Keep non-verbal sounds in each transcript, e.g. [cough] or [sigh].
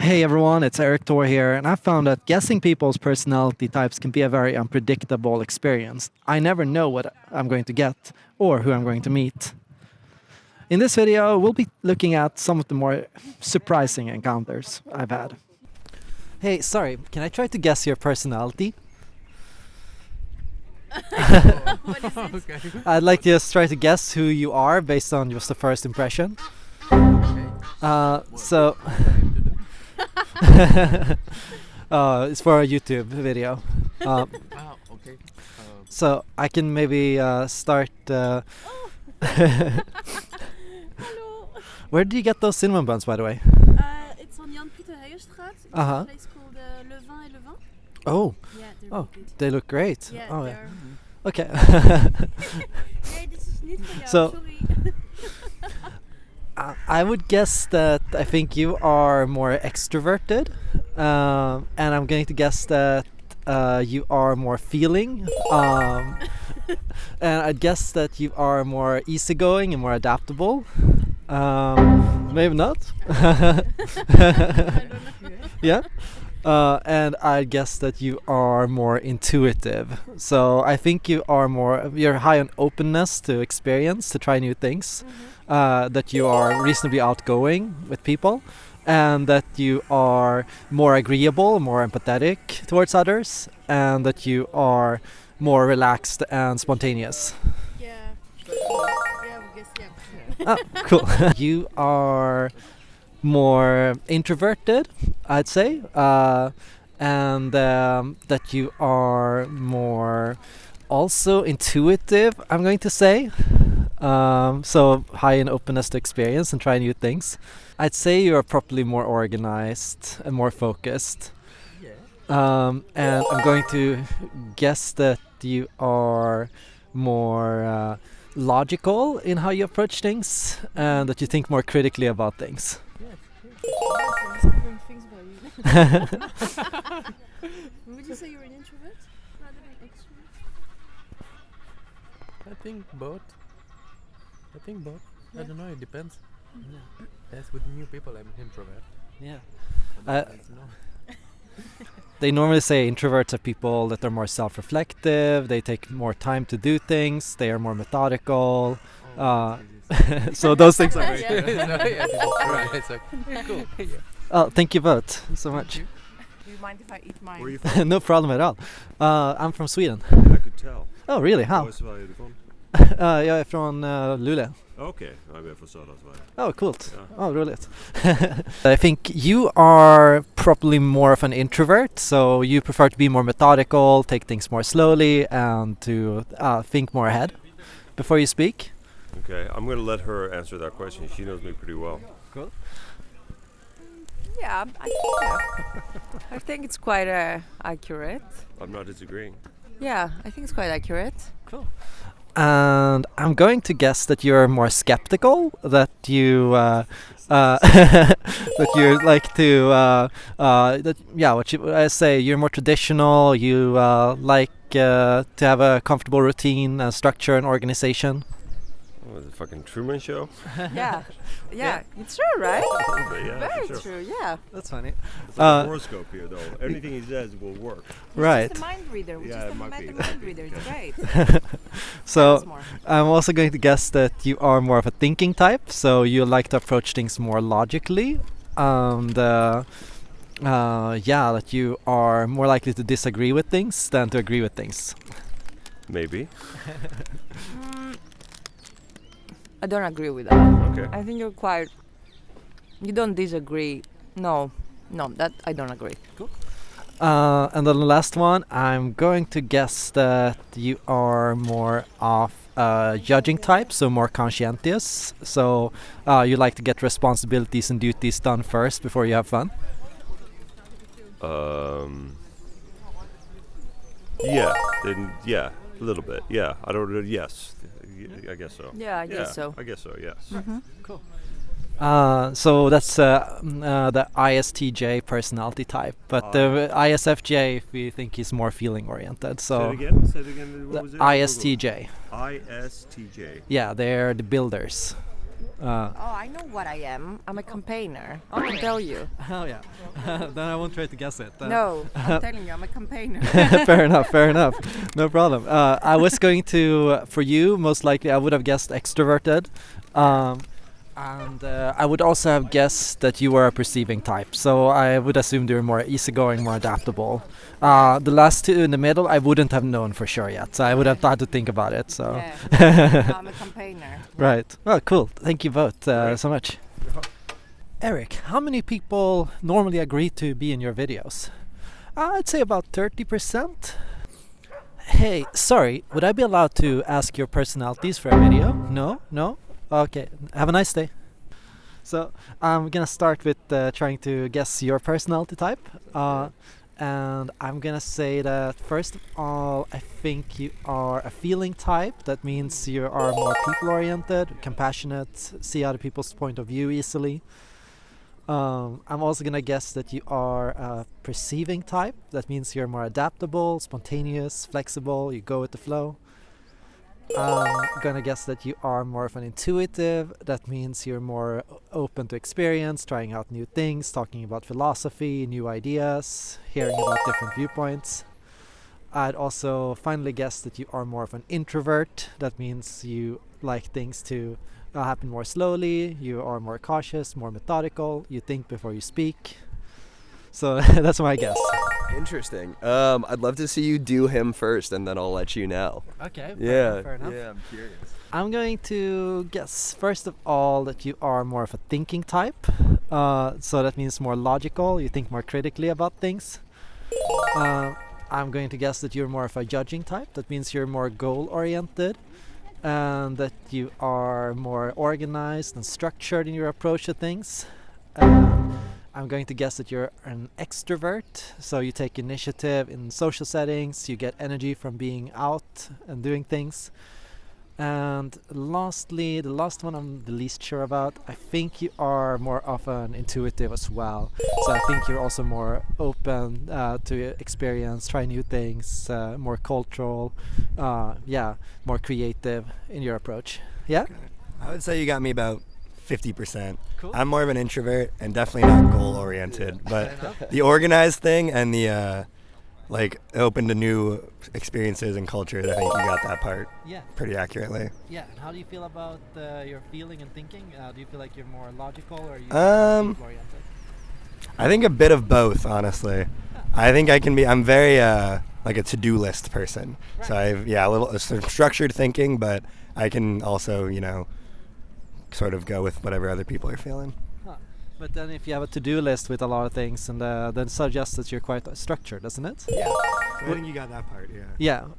Hey everyone, it's Erik Thor here, and I found that guessing people's personality types can be a very unpredictable experience. I never know what I'm going to get or who I'm going to meet. In this video, we'll be looking at some of the more surprising encounters I've had. Hey, sorry, can I try to guess your personality? [laughs] what is it? [laughs] okay. I'd like to just try to guess who you are based on just the first impression. okay. Uh, so, [laughs] [laughs] uh, it's for a YouTube video. Um, Ah, [laughs] okay. Uh, so I can maybe uh, start. Uh, [laughs] Hello. where did you get those cinnamon buns, by the way? Uh, it's on Jan Pieter Heijestraat. It's Uh-huh. a place called uh, Le Vin et Le Vin. Oh, Yeah, they're oh, really good. they look great. Yeah, oh, they yeah. are. Okay. Nee, dit is niet voor jou. So- sorry. I- would guess that I think you are more extroverted, um, and I'm going to guess that uh, you are more feeling, um, [laughs] and I'd guess that you are more easygoing and more adaptable. Um, maybe not. [laughs] [laughs] I don't know. yeah. Uh, and I guess that you are more intuitive. So I think you are more you're high on openness to experience, to try new things. Uh, that you are reasonably outgoing with people, and that you are more agreeable, more empathetic towards others, and that you are more relaxed and spontaneous. Yeah. Yeah, guess, yeah. oh, cool. [laughs] you are more introverted, I'd say, uh, and um, that you are more also intuitive, I'm going to say. Um, so high in openness to experience and try new things. I'd say you are probably more organized and more focused. yeah. Um, and I'm going to guess that you are more uh, logical in how you approach things and that you think more critically about things. Yes, I'm discovering things about you. [laughs] [laughs] Would you say you're an introvert rather than extrovert? I think both. I think both. Yeah. I don't know. It depends. Yes, with new people, I'm introvert. Yeah. Uh, no. [laughs] They normally say introverts are people that are more self reflective, they take more time to do things, they are more methodical. Oh, Uh, [laughs] so those things are [laughs] Yeah. very no, yeah, this. It's okay. Cool. yeah. Oh, thank you both so much. you. Do you mind if I eat mine? Where are you from? no problem at all. Uh, I'm from Sweden. I could tell. Oh, really? How? Var i Sverige är du från? Uh, jag är från uh, Luleå. Okej, ja, jag är från södra Sverige. Oh, coolt. Ja. Oh, roligt. [laughs] I think you are probably more of an introvert, so you prefer to be more methodical, take things more slowly, and to uh, think more ahead before you speak. Okay, I'm going to let her answer that question. She knows me pretty well. Cool. Yeah, I, yeah. I think it's quite uh, accurate. I'm not disagreeing. Yeah, I think it's quite accurate. And I'm going to guess that you're more skeptical, that you uh, uh, [laughs] that you like to uh, uh, that yeah, what you I say you're more traditional. You uh, like uh, to have a comfortable routine, and structure, and organization. What was it, fucking Truman Show? [laughs] [laughs] Yeah, yeah, it's true, right? A little bit, yeah, Very sure. true. Yeah. That's funny. It's like Uh, a horoscope here, though. Anything he says will work. Right. Just a mind reader. We're Yeah, just it a might mind mind reader. It's great. So Tell us more. I'm also going to guess that you are more of a thinking type, so you like to approach things more logically, and uh, uh, yeah, that you are more likely to disagree with things than to agree with things. Maybe. [laughs] Mm, I don't agree with that. Okay. I think you're quite. You don't disagree. No, no, that I don't agree. Uh, and then the last one, I'm going to guess that you are more of a judging type, so more conscientious. So uh, you like to get responsibilities and duties done first before you have fun. Um. Yeah. Then yeah, a little bit. Yeah. I don't. know. Yes. Y- I guess so. Yeah, I guess so. I guess so. Yes. Mm-hmm. Uh, so that's uh, mm, uh, the ISTJ personality type, but the ISFJ if we think is more feeling oriented. Say So it again. Say it again. the What was it? ISTJ, ISTJ. yeah, they're the builders. Uh, Oh, I know what I am. I'm a campaigner. I can tell you. [laughs] oh yeah. [laughs] then I won't try to guess it. Uh, No, I'm [laughs] telling you, I'm a campaigner. fair enough. Fair enough. No problem. Uh, I was going to, uh, for you, most likely, I would have guessed extroverted, um, and uh, I would also have guessed that you were a perceiving type. So I would assume you're more easygoing, more adaptable. Uh, the last two in the middle, I wouldn't have known for sure yet. So I would have had to think about it. So yeah. [laughs] I'm a campaigner. right. Well, cool. Thank you both uh, so much. Erik, how many people normally agree to be in your videos? I'd say about 30%. Hey, sorry, would I be allowed to ask your personalities for a video? No? No? Okay, have a nice day. So, I'm gonna start with uh, trying to guess your personality type. Uh, and I'm gonna say that first of all, I think you are a feeling type. That means you are more people oriented, compassionate, see other people's point of view easily. Um, I'm also gonna guess that you are a perceiving type. That means you're more adaptable, spontaneous, flexible. You go with the flow. I'm gonna guess that you are more of an intuitive. That means you're more open to experience, trying out new things, talking about philosophy, new ideas, hearing about different viewpoints. I'd also finally guess that you are more of an introvert. That means you like things to uh, happen more slowly, you are more cautious, more methodical, you think before you speak. So [laughs] that's my guess. Interesting. Um, I'd love to see you do him first, and then I'll let you know. Okay, Yeah. fair enough. Yeah, I'm curious. I'm going to guess first of all that you are more of a thinking type. Uh, so that means more logical. You think more critically about things. Uh, I'm going to guess that you're more of a judging type. That means you're more goal oriented, and that you are more organized and structured in your approach to things. Um, I'm going to guess that you're an extrovert, so you take initiative in social settings, you get energy from being out and doing things. And lastly, the last one I'm the least sure about, I think you are more of an intuitive as well. So I think you're also more open uh, to experience, try new things, uh, more cultural, uh, yeah, more creative in your approach. Yeah? I would say you got me about 50%. Cool. I'm more of an introvert and definitely not goal oriented, but [laughs] the organized thing and the uh, like open to new experiences and cultures, I think you got that part Yeah. pretty accurately. Yeah. And how do you feel about uh, your feeling and thinking? Uh, do you feel like you're more logical or are you Um, oriented? I think a bit of both, honestly. I think I can be. I'm very uh, like a to-do list person. So I've yeah a little uh, sort of structured thinking, but I can also you know sort of go with whatever other people are feeling. Huh. But then if you have a to-do list with a lot of things, and uh, then suggests that you're quite structured, doesn't it? Yeah. So I think you got that part. Yeah.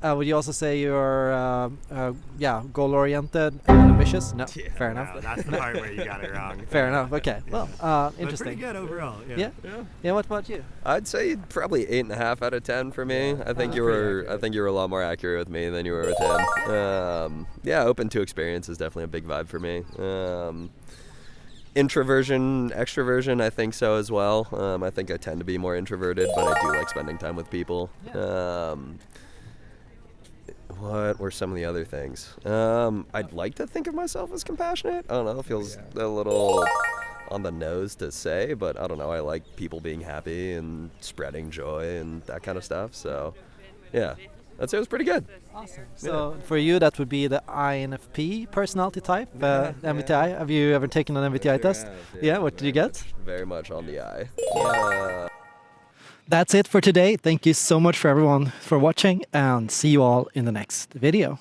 Yeah. Uh, would you also say you're, uh, uh, yeah, goal-oriented and ambitious? No. [laughs] Fair enough. that's the part where you got it [laughs] wrong. Fair enough. Okay. Well, uh, But interesting. pretty good overall. Yeah. Yeah. Yeah. What about you? I'd say probably eight and a half out of ten for me. I think Oh, you pretty were. I think you were a lot more accurate with me than you were with him. Um, yeah, open to experience is definitely a big vibe for me. Um, introversion, extroversion, I think so as well. Um, I think I tend to be more introverted, but I do like spending time with people. Um, what were some of the other things? Um, I'd like to think of myself as compassionate. I don't know. It feels a little on the nose to say, but I don't know. I like people being happy and spreading joy and that kind of stuff. So, yeah, I'd say it was pretty good. Awesome. So for you, that would be the INFP personality type, uh, MBTI. Have you ever taken an MBTI test? Yeah. What did you get? much- Very much on the eye. Uh, That's it for today. Thank you so much for everyone for watching, and see you all in the next video.